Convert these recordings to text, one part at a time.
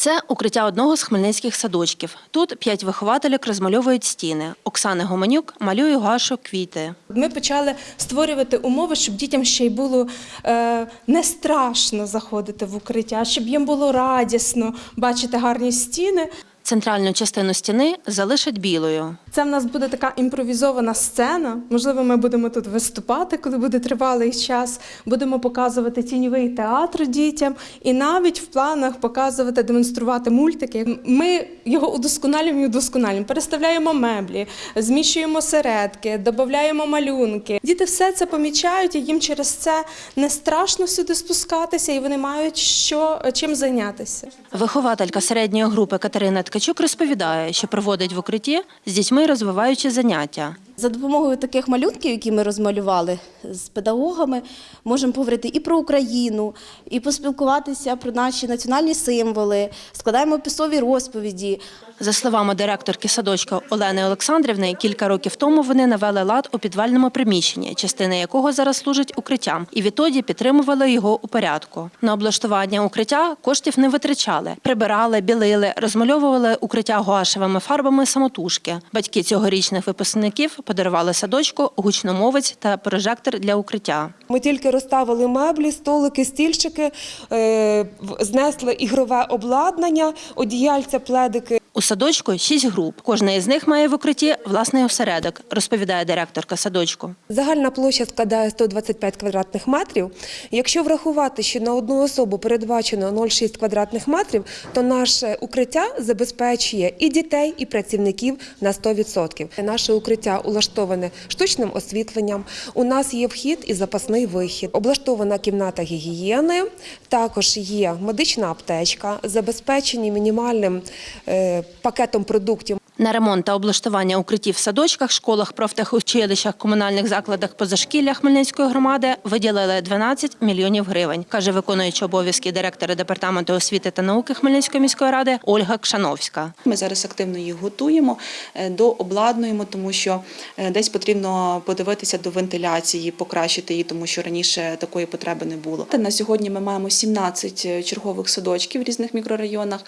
Це укриття одного з хмельницьких садочків. Тут п'ять вихователів розмальовують стіни. Оксана Гоманюк малює Гашу квіти. Ми почали створювати умови, щоб дітям ще й було е, не страшно заходити в укриття, щоб їм було радісно бачити гарні стіни. Центральну частину стіни залишать білою. Це в нас буде така імпровізована сцена. Можливо, ми будемо тут виступати, коли буде тривалий час. Будемо показувати тіньовий театр дітям і навіть в планах показувати, демонструвати мультики. Ми його удосконалюємо і удосконалюємо. Переставляємо меблі, зміщуємо середки, додаємо малюнки. Діти все це помічають, і їм через це не страшно сюди спускатися, і вони мають що чим зайнятися. Вихователька середньої групи Катерина Ткачук розповідає, що проводить в укритті з дітьми розвиваючі заняття. За допомогою таких малюнків, які ми розмалювали з педагогами, можемо поговорити і про Україну, і поспілкуватися про наші національні символи, складаємо описові розповіді. За словами директорки садочка Олени Олександрівни, кілька років тому вони навели лад у підвальному приміщенні, частина якого зараз служить укриттям, і відтоді підтримували його у порядку. На облаштування укриття коштів не витрачали, прибирали, білили, розмальовували укриття гуашевими фарбами самотужки. Батьки цьогорічних випускників подарували садочку гучномовець та прожектор для укриття. Ми тільки розставили меблі, столики, стільчики, е, знесли ігрове обладнання, одіяльця, пледики. У садочку шість груп. Кожна із них має в укритті власний осередок, розповідає директорка садочку. Загальна площа складає 125 квадратних метрів. Якщо врахувати, що на одну особу передбачено 0,6 квадратних метрів, то наше укриття забезпечує і дітей, і працівників на 100%. Наше укриття улаштоване штучним освітленням. У нас є вхід і запасний вихід. Облаштована кімната гігієни, також є медична аптечка, забезпечені мінімальним е, пакетом продуктів. На ремонт та облаштування укриттів в садочках, школах, профтехучилищах, комунальних закладах позашкілля Хмельницької громади виділили 12 мільйонів гривень, каже виконуючий обов'язки директора департаменту освіти та науки Хмельницької міської ради Ольга Кшановська. Ми зараз активно їх готуємо, е, дообладнуємо, тому що е, десь потрібно подивитися до вентиляції, покращити її, тому що раніше такої потреби не було. На сьогодні ми маємо 17 чергових садочків в різних мікрорайонах.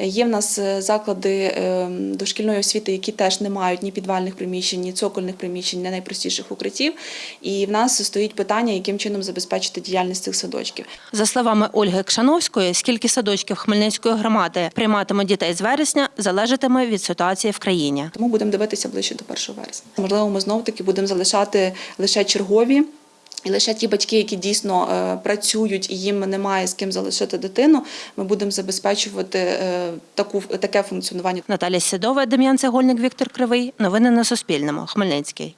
Е, Є в нас е, заклади е, дошкільної освіти, які теж не мають ні підвальних приміщень, ні цокольних приміщень, ні найпростіших укриттів. І в нас стоїть питання, яким чином забезпечити діяльність цих садочків. За словами Ольги Кшановської, скільки садочків Хмельницької громади прийматимуть дітей з вересня, залежатиме від ситуації в країні. Тому будемо дивитися ближче до 1 вересня. Можливо, ми знов таки будемо залишати лише чергові. І лише ті батьки, які дійсно е, працюють і їм немає з ким залишити дитину, ми будемо забезпечувати е, таку таке функціонування. Наталя Сідова, Дем'ян Цегольник, Віктор Кривий. Новини на Суспільному. Хмельницький.